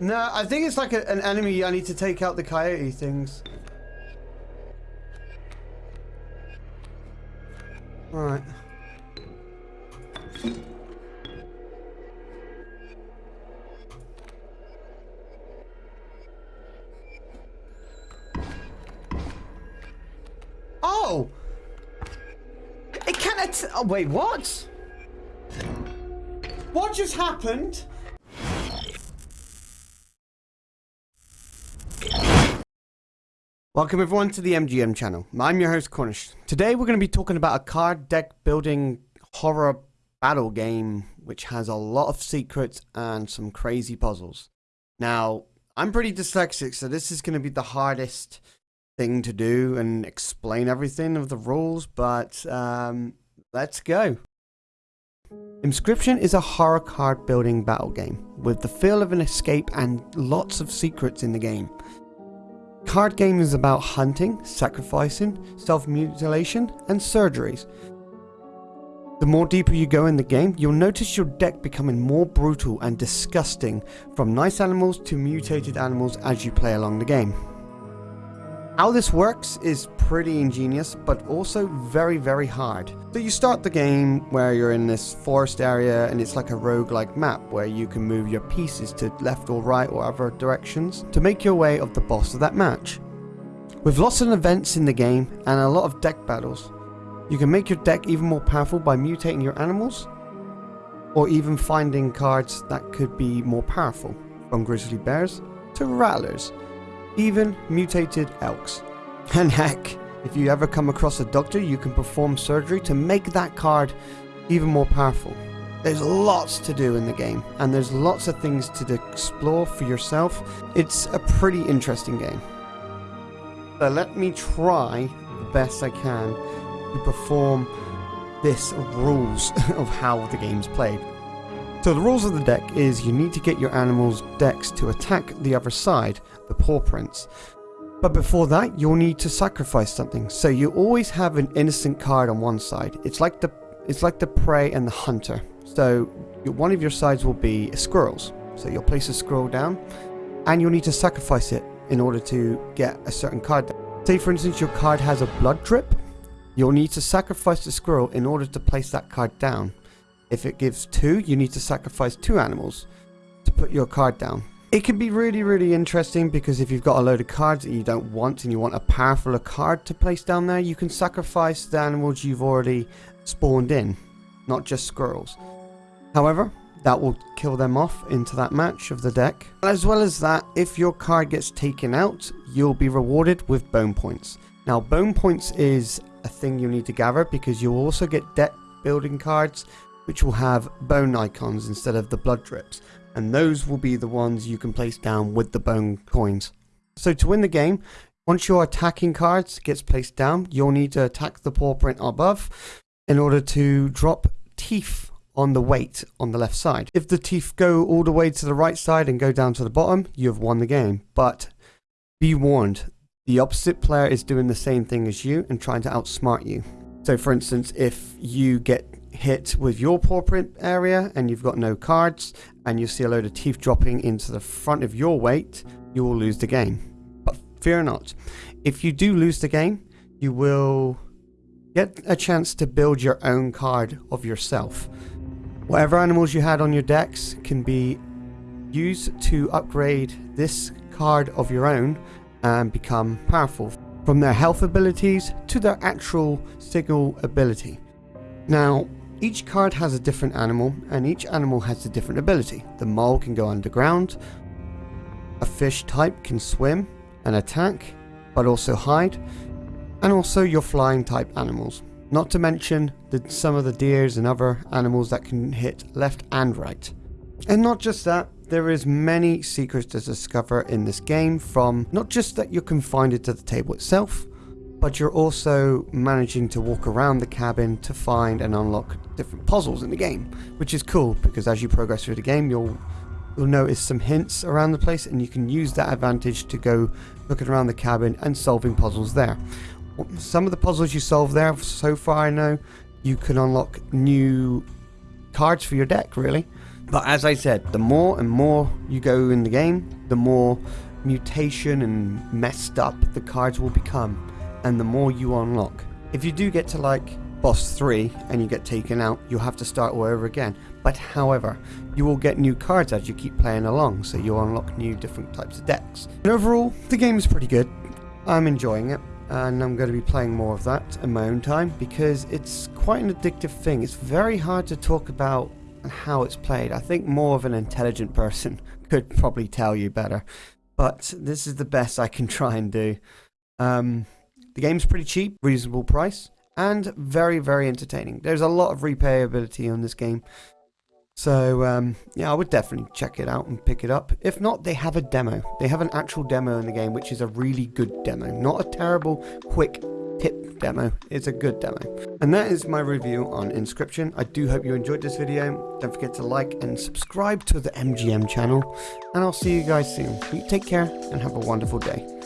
No, I think it's like a, an enemy. I need to take out the coyote things. Alright. Oh! It can't... Oh, wait, what? What just happened? Welcome everyone to the MGM channel. I'm your host Cornish. Today we're going to be talking about a card deck building horror battle game which has a lot of secrets and some crazy puzzles. Now, I'm pretty dyslexic so this is going to be the hardest thing to do and explain everything of the rules, but um, let's go. Inscryption is a horror card building battle game with the feel of an escape and lots of secrets in the game. Card game is about hunting, sacrificing, self-mutilation and surgeries. The more deeper you go in the game, you'll notice your deck becoming more brutal and disgusting from nice animals to mutated animals as you play along the game. How this works is pretty ingenious, but also very, very hard. So you start the game where you're in this forest area and it's like a rogue-like map where you can move your pieces to left or right or other directions to make your way of the boss of that match. With lots of events in the game and a lot of deck battles, you can make your deck even more powerful by mutating your animals or even finding cards that could be more powerful, from grizzly bears to rattlers even mutated elks. And heck, if you ever come across a doctor, you can perform surgery to make that card even more powerful. There's lots to do in the game, and there's lots of things to explore for yourself. It's a pretty interesting game. So let me try the best I can to perform this rules of how the game's played. So the rules of the deck is you need to get your animal's decks to attack the other side, the paw prints. But before that, you'll need to sacrifice something. So you always have an innocent card on one side. It's like the it's like the prey and the hunter. So one of your sides will be squirrels. So you'll place a squirrel down and you'll need to sacrifice it in order to get a certain card. Say for instance your card has a blood drip. You'll need to sacrifice the squirrel in order to place that card down. If it gives two, you need to sacrifice two animals to put your card down. It can be really, really interesting because if you've got a load of cards that you don't want and you want a powerful card to place down there, you can sacrifice the animals you've already spawned in, not just squirrels. However, that will kill them off into that match of the deck. As well as that, if your card gets taken out, you'll be rewarded with bone points. Now, bone points is a thing you need to gather because you'll also get deck building cards which will have bone icons instead of the blood drips and those will be the ones you can place down with the bone coins. So to win the game, once your attacking cards gets placed down, you'll need to attack the paw print above in order to drop teeth on the weight on the left side. If the teeth go all the way to the right side and go down to the bottom, you have won the game. But be warned, the opposite player is doing the same thing as you and trying to outsmart you. So for instance, if you get hit with your paw print area and you've got no cards and you see a load of teeth dropping into the front of your weight, you will lose the game. But fear not, if you do lose the game, you will get a chance to build your own card of yourself. Whatever animals you had on your decks can be used to upgrade this card of your own and become powerful from their health abilities to their actual signal ability. Now, each card has a different animal, and each animal has a different ability. The mole can go underground, a fish type can swim and attack, but also hide, and also your flying type animals. Not to mention the, some of the deers and other animals that can hit left and right. And not just that, there is many secrets to discover in this game from not just that you're confined to the table itself, but you're also managing to walk around the cabin to find and unlock different puzzles in the game, which is cool because as you progress through the game, you'll you'll notice some hints around the place and you can use that advantage to go looking around the cabin and solving puzzles there. Some of the puzzles you solve there, so far I know, you can unlock new cards for your deck really. But as I said, the more and more you go in the game, the more mutation and messed up the cards will become, and the more you unlock. If you do get to like boss 3 and you get taken out, you'll have to start all over again. But however, you will get new cards as you keep playing along, so you'll unlock new different types of decks. And overall, the game is pretty good. I'm enjoying it, and I'm going to be playing more of that in my own time because it's quite an addictive thing. It's very hard to talk about how it's played. I think more of an intelligent person could probably tell you better, but this is the best I can try and do. Um, the game's pretty cheap, reasonable price, and very, very entertaining. There's a lot of replayability on this game. So, um, yeah, I would definitely check it out and pick it up. If not, they have a demo. They have an actual demo in the game, which is a really good demo. Not a terrible, quick tip demo. It's a good demo. And that is my review on Inscryption. I do hope you enjoyed this video. Don't forget to like and subscribe to the MGM channel. And I'll see you guys soon. Take care and have a wonderful day.